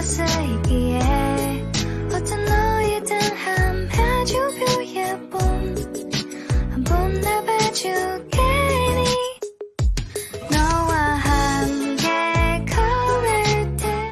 있기에 어떤 너희든 함 해주 뷰 예쁨